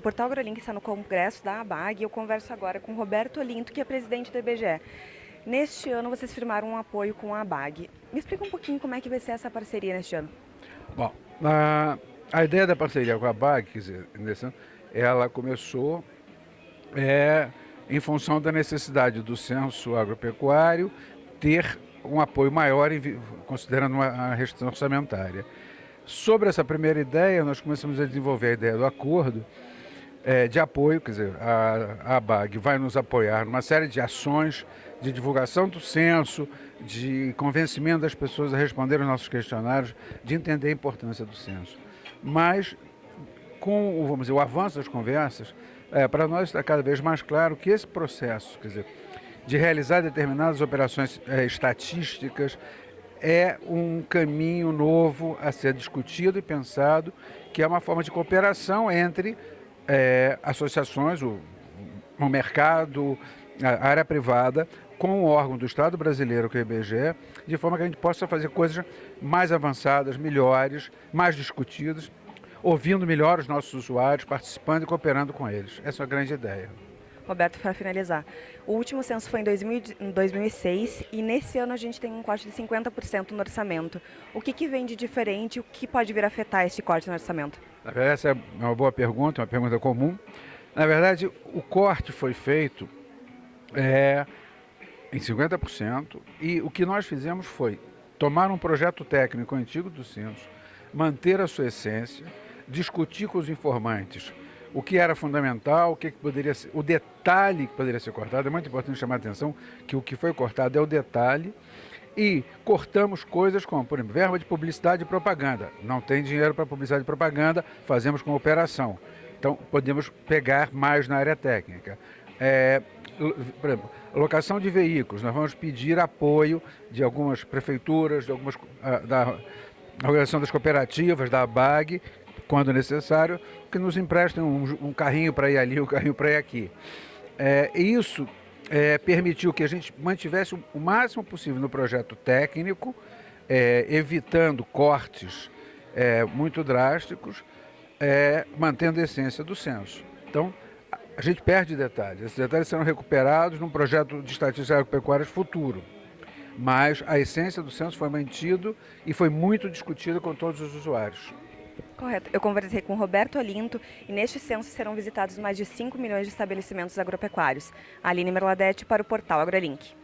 Portal AgroLink está no congresso da ABAG e eu converso agora com Roberto Olinto, que é presidente do IBGE. Neste ano vocês firmaram um apoio com a ABAG. Me explica um pouquinho como é que vai ser essa parceria neste ano. Bom, a, a ideia da parceria com a ABAG, quer dizer, nesse ano, ela começou é, em função da necessidade do censo agropecuário ter um apoio maior, considerando uma restrição orçamentária. Sobre essa primeira ideia, nós começamos a desenvolver a ideia do acordo é, de apoio, quer dizer, a, a BAG vai nos apoiar numa série de ações de divulgação do censo, de convencimento das pessoas a responder aos nossos questionários, de entender a importância do censo. Mas, com vamos dizer, o avanço das conversas, é, para nós está cada vez mais claro que esse processo, quer dizer, de realizar determinadas operações é, estatísticas, é um caminho novo a ser discutido e pensado, que é uma forma de cooperação entre é, associações, o, o mercado, a área privada, com o órgão do Estado brasileiro, que é o IBGE, de forma que a gente possa fazer coisas mais avançadas, melhores, mais discutidas, ouvindo melhor os nossos usuários, participando e cooperando com eles. Essa é a grande ideia. Roberto, para finalizar, o último censo foi em, 2000, em 2006 e nesse ano a gente tem um corte de 50% no orçamento. O que, que vem de diferente e o que pode vir a afetar esse corte no orçamento? Essa é uma boa pergunta, uma pergunta comum. Na verdade, o corte foi feito é, em 50% e o que nós fizemos foi tomar um projeto técnico antigo do censo, manter a sua essência, discutir com os informantes o que era fundamental, o que, poderia ser, o detalhe que poderia ser cortado. É muito importante chamar a atenção que o que foi cortado é o detalhe. E cortamos coisas como, por exemplo, verba de publicidade e propaganda. Não tem dinheiro para publicidade e propaganda, fazemos com operação. Então, podemos pegar mais na área técnica. É, por exemplo, locação de veículos, nós vamos pedir apoio de algumas prefeituras, de algumas, ah, da organização das cooperativas, da ABAG, quando necessário, que nos emprestem um, um carrinho para ir ali, um carrinho para ir aqui. É, isso é, permitiu que a gente mantivesse o máximo possível no projeto técnico, é, evitando cortes é, muito drásticos, é, mantendo a essência do censo. Então, a gente perde detalhes. Esses detalhes serão recuperados num projeto de estatísticas agropecuárias futuro. Mas a essência do censo foi mantido e foi muito discutida com todos os usuários. Correto. Eu conversei com Roberto Olinto e neste censo serão visitados mais de 5 milhões de estabelecimentos agropecuários. Aline Merladete para o portal AgroLink.